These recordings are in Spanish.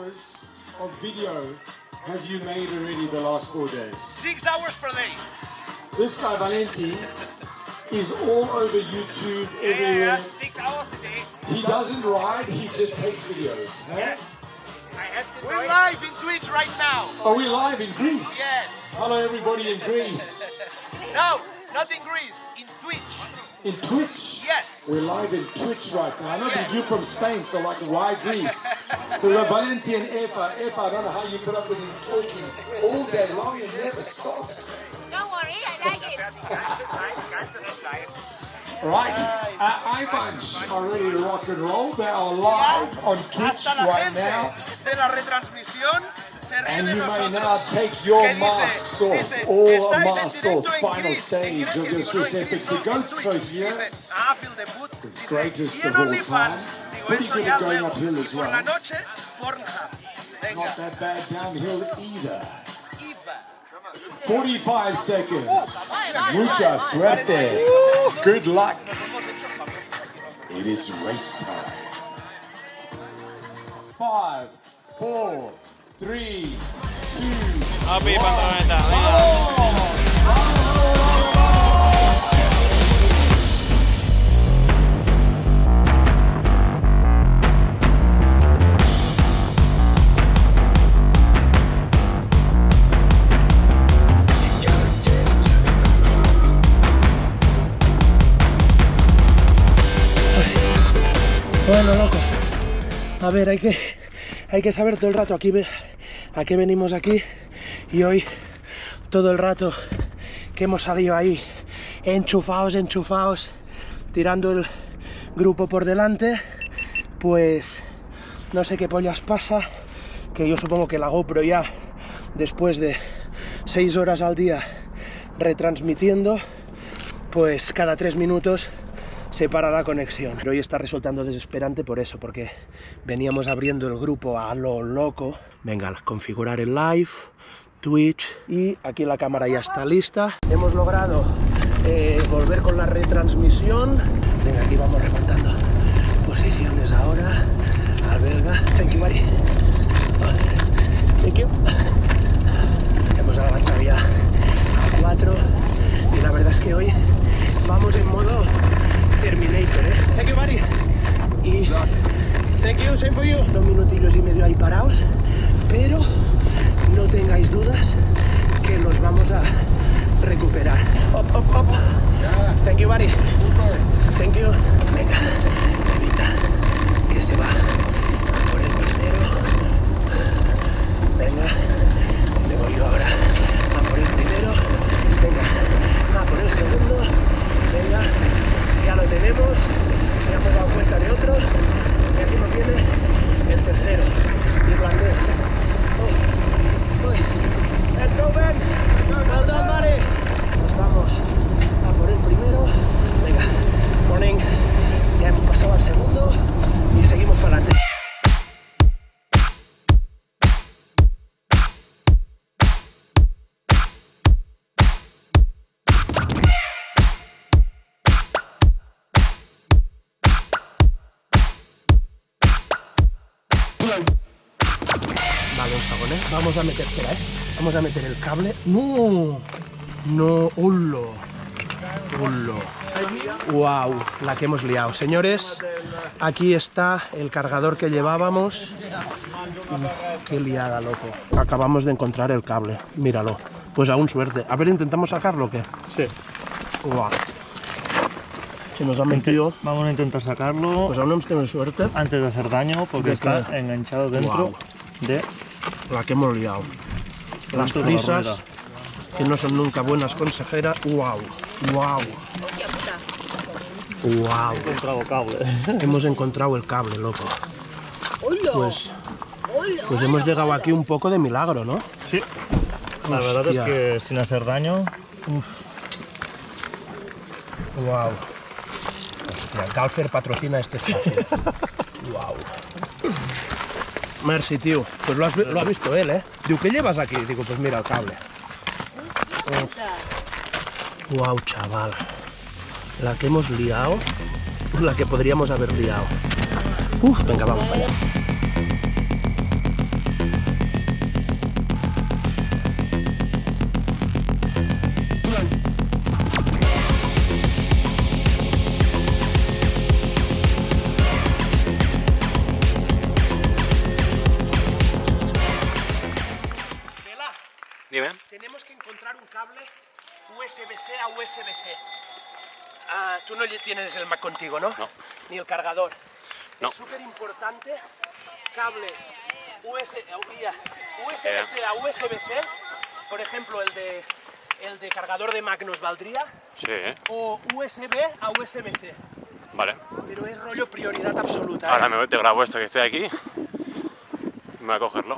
hours of video have you made already the last four days? Six hours per day. This guy Valenti is all over YouTube, Yeah, yeah, everywhere. yeah. Six hours a day. He doesn't ride, he just takes videos. huh? Yeah. I have to We're live in Twitch right now. Are we live in Greece? Yes. Hello everybody in Greece. No, not in Greece. In Twitch. In Twitch. Yes. We're live in Twitch right now. I know Yes. you're from Spain, so like why Greece? so we're Valenti and Eva. Eva, I don't know how you put up with him talking all day long and never stops. Don't worry, I like it. Right, uh, our iBuds are ready to rock and roll. They are live on Twitch right now. And you may now take your masks off, dice, all masks off. Final stage of your was epic. The goats are here. The greatest of all time. Pretty good at going uphill as well. Not that bad downhill either. Iva. 45 seconds. Mucha suerte. Good luck. It is race time. Five, four, three, two. Api pantaloneta. Bueno, A ver, hay que, hay que saber todo el rato aquí a qué venimos aquí. Y hoy, todo el rato que hemos salido ahí, enchufados, enchufados, tirando el grupo por delante, pues no sé qué pollas pasa, que yo supongo que la GoPro ya, después de seis horas al día retransmitiendo, pues cada tres minutos se para la conexión. Pero hoy está resultando desesperante por eso, porque veníamos abriendo el grupo a lo loco. Venga, configurar el live, Twitch, y aquí la cámara ya está lista. Hemos logrado eh, volver con la retransmisión. Venga, aquí vamos remontando posiciones ahora. Al belga. Thank you, buddy. Thank you. Hemos adelantado ya a 4 y la verdad es que hoy vamos en modo Terminator, ¿eh? Thank you, buddy. Y thank you, same for you. Dos minutillos y medio ahí parados, pero no tengáis dudas que los vamos a recuperar. Up, up, up. Thank you, buddy. Thank you. Venga, evita que se va por el primero. Venga, me voy yo ahora a por el primero. Venga, a por el segundo. Ya hemos dado cuenta de otro. Y aquí nos viene el tercero, irlandés. Oh, uy. Let's go, Ben. Well done, buddy. Nos vamos a por el primero. Venga, morning. Ya hemos pasado al segundo y seguimos para adelante. Vamos a meter, espera, ¿eh? Vamos a meter el cable. ¡No! No, ¡Hullo! ¡Hullo! ¡Wow! La que hemos liado. Señores, aquí está el cargador que llevábamos. Uf, ¡Qué liada, loco! Acabamos de encontrar el cable. Míralo. Pues aún suerte. A ver, ¿intentamos sacarlo o qué? Sí. ¡Wow! Se nos ha metido. Vamos a intentar sacarlo Pues aún hemos tenido suerte. antes de hacer daño porque ¿De está enganchado dentro de La que hemos liado. Las prisas, que no son nunca buenas consejeras. ¡Wow! ¡Wow! ¡Wow! encontrado cable. Hemos encontrado el cable, loco. Pues, pues hemos llegado aquí un poco de milagro, ¿no? Sí. La verdad es que sin hacer daño, ¡Wow! Hostia, Galfer patrocina este espacio. ¡Wow! Merci, tío. Pues lo, has lo ha visto él, ¿eh? Digo, ¿qué llevas aquí? Digo, pues mira el cable. ¡Wow, chaval! La que hemos liado, la que podríamos haber liado. Uf, venga, vamos para allá. Tú no tienes el Mac contigo, ¿no? No. Ni el cargador. No. Es súper importante cable US, USB-C a USB-C. Por ejemplo, el de, el de cargador de Mac nos valdría. Sí, ¿eh? O USB a USB-C. Vale. Pero es rollo prioridad absoluta. ¿eh? Ahora me te grabo esto que estoy aquí. Me voy a cogerlo.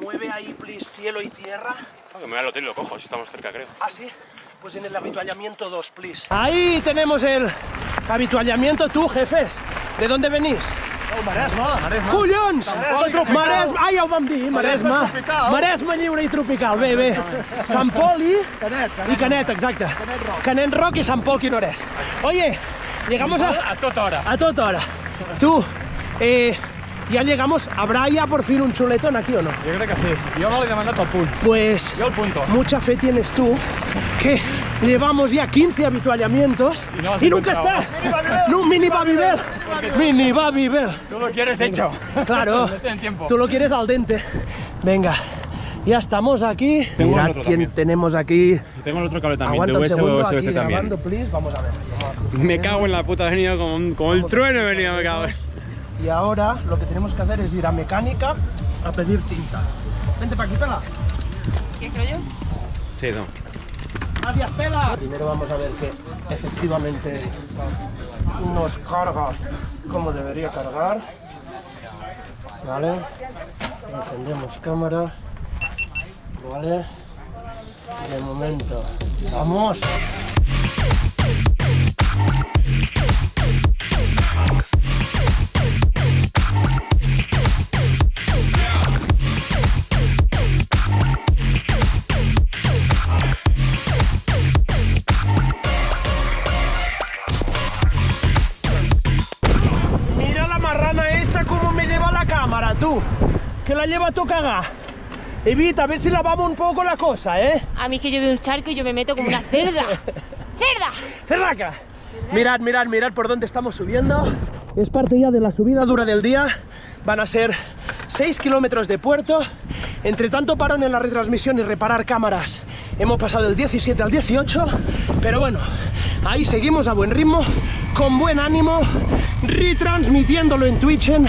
Mueve ahí, please, cielo y tierra. Ah, que me voy al hotel y lo cojo, si estamos cerca, creo. Ah, sí. Pues en el habituallamiento 2, please. Ahí tenemos el habituallamiento. Tú, jefes, ¿de dónde venís? Maresma, Maresma. Collons! Maresma, ah, ja ho vam dir, Maresma. tropical. Maresma lliure i tropical, bé, bé. Sant Pol i... Canet, I Canet, exacte. Canet Rock. Canet Rock y San Pol Quinores. Oye, llegamos a... A toda hora. A toda hora. Tú, eh, ya llegamos. ¿Habrá ya por fin un chuletón aquí o no? Jo crec que sí. Jo no l'he demanat al punt. Pues Jo el punto. mucha fe tienes tú que llevamos ya 15 habituallamientos Y no has y nunca está. No, mini Babybel. Mini Babybel. Tú lo quieres hecho. Claro. No. Tú lo quieres al dente. Venga. Ya estamos aquí. Tengo el Mirad otro quién también. tenemos aquí. Tengo el otro cable también, Aguanta de un USB aquí también. grabando, please. Vamos a ver. Vamos a- Me cago en la puta, he venido como, un- como el trueno, he venido, me cago en. Y ahora lo que tenemos que hacer es ir a mecánica a pedir cinta. Vente para aquí, pela. ¿Qué rollo? Sí, no. Gracias, pela. Primero vamos a ver que efectivamente nos carga como debería cargar. Vale. Encendemos cámara. Vale. De momento. Vamos. Tú. Que la lleva tú caga. Evita, a ver si lavamos un poco la cosa, ¿eh? A mí es que yo veo un charco y yo me meto como una cerda. ¡Cerda! ¡Cerraca! Mirad, mirad, mirad por dónde estamos subiendo. Es parte ya de la subida dura del día. Van a ser 6 kilómetros de puerto. Entre tanto parón en la retransmisión y reparar cámaras, hemos pasado del 17 al 18. Pero bueno, ahí seguimos a buen ritmo, con buen ánimo, retransmitiéndolo en Twitch. en-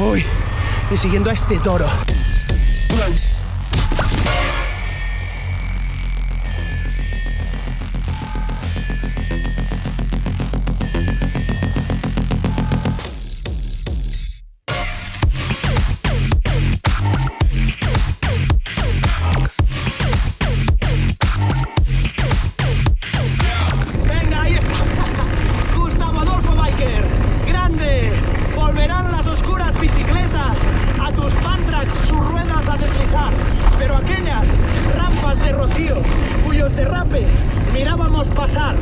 Uy, y siguiendo a este toro. Pasar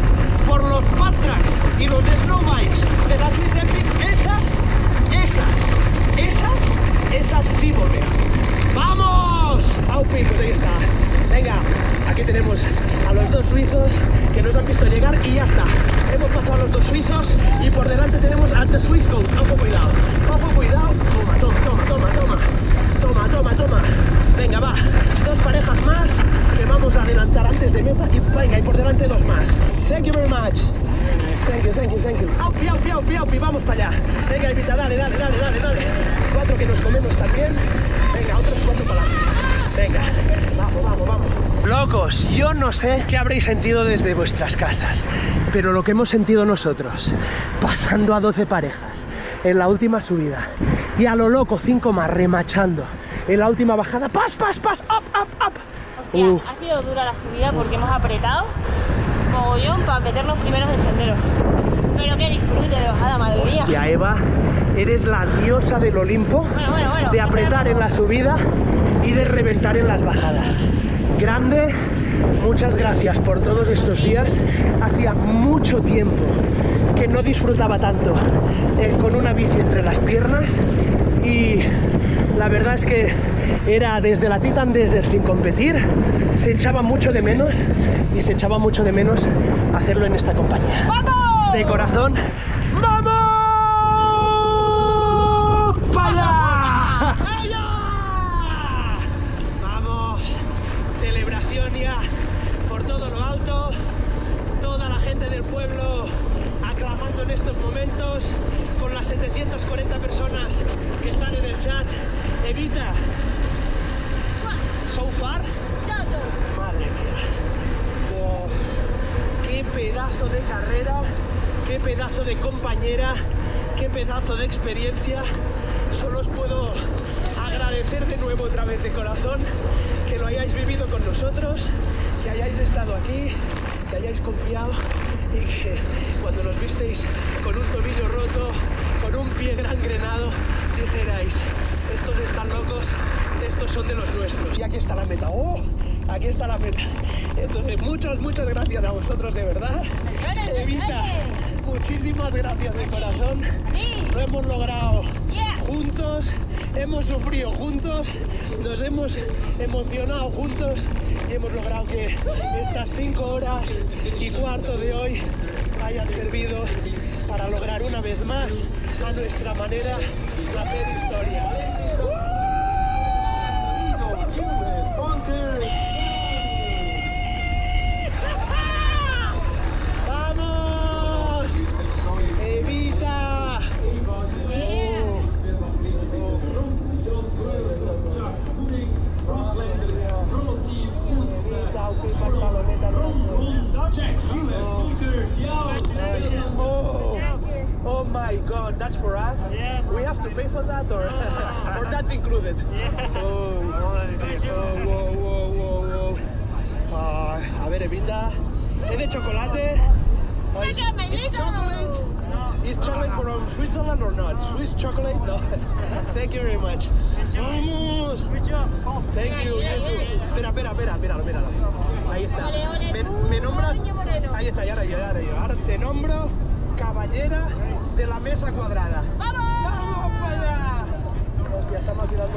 por los pantrax y los snowbikes de la Swiss Epic, esas, esas, esas, esas sí volverán. ¡Vamos! Aupi, pues ahí está. Venga, aquí tenemos a los dos suizos que nos han visto llegar y ya está. Hemos pasado a los dos suizos y por delante tenemos a The Swiss Code. Ojo, cuidado. Ojo, cuidado. Toma, toma, toma, toma, toma. Toma, toma, toma. Venga, va. Dos parejas más que vamos a adelantar antes de meta y venga, y por delante dos más. Thank you very much. Thank you, thank you, thank you. Aupi, aupi, aupi, aupi, vamos para allá. Venga, Evita, dale, dale, dale, dale, dale. Cuatro que nos comemos también. Venga, otros cuatro para adelante. Venga, vamos, vamos, vamos. Locos, yo no sé qué habréis sentido desde vuestras casas, pero lo que hemos sentido nosotros, pasando a 12 parejas en la última subida y a lo loco 5 más remachando en la última bajada, pas, pas, pas, up, up, up. Hostia, Uf. ha sido dura la subida porque hemos apretado mogollón para meternos primeros en sendero. Pero qué disfrute de bajada, madre mía. Hostia, Eva, eres la diosa del Olimpo Bueno, bueno, bueno. de apretar en la subida y de reventar en las bajadas. Grande, muchas gracias por todos estos días. Hacía mucho tiempo que no disfrutaba tanto eh, con una bici entre las piernas y la verdad es que era desde la Titan Desert sin competir, se echaba mucho de menos y se echaba mucho de menos hacerlo en esta compañía. ¡Vamos! De corazón, ¡vamos! ¡Para Por todo lo alto, toda la gente del pueblo aclamando en estos momentos, con las 740 personas que están en el chat. Evita, so far, madre mía, wow. qué pedazo de carrera, qué pedazo de compañera, qué pedazo de experiencia. Solo os puedo agradecer de nuevo otra vez de corazón que lo hayáis vivido con nosotros, que hayáis estado aquí, que hayáis confiado y que cuando nos visteis con un tobillo roto, con un pie gangrenado, dijerais, estos están locos, estos son de los nuestros. Y aquí está la meta. ¡Oh! Aquí está la meta. Entonces, muchas, muchas gracias a vosotros de verdad. Evita, muchísimas gracias de corazón. Lo hemos logrado juntos, hemos sufrido juntos, nos hemos emocionado juntos y hemos logrado que estas cinco horas y cuarto de hoy hayan servido para lograr una vez más, a nuestra manera, hacer historia. ¡Vamos! ¡Evita! Oh, oh my god, that's for us? Yes. We have to pay for that or, or that's included? Oh, oh. Ah, a ver, Evita. ¿Es de chocolate? Oh, chocolate? Is chocolate from Switzerland or not? Swiss chocolate? No. Thank you very much. Vamos. Thank you. Espera, espera, espera, míralo, míralo. Ahí está. Me, me nombras. Ahí está, ya ahora. Ahora te nombro caballera de la mesa cuadrada. Hostia, estamos tirando.